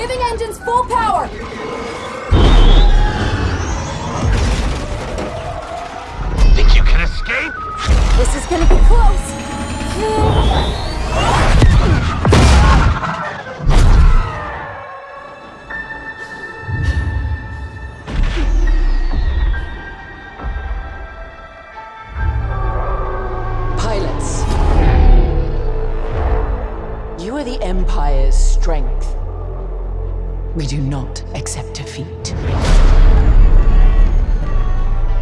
Giving engines full power! Think you can escape? This is gonna be close! Pilots. You are the Empire's strength. We do not accept defeat.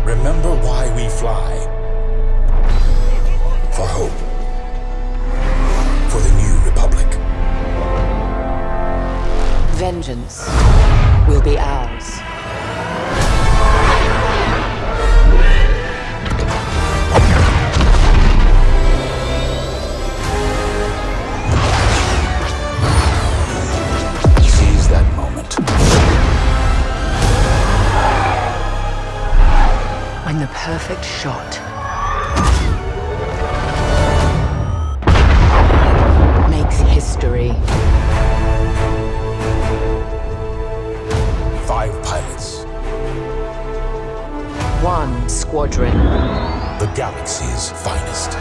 Remember why we fly. For hope. For the new republic. Vengeance will be ours. When the perfect shot makes history. Five pilots. One squadron. The galaxy's finest.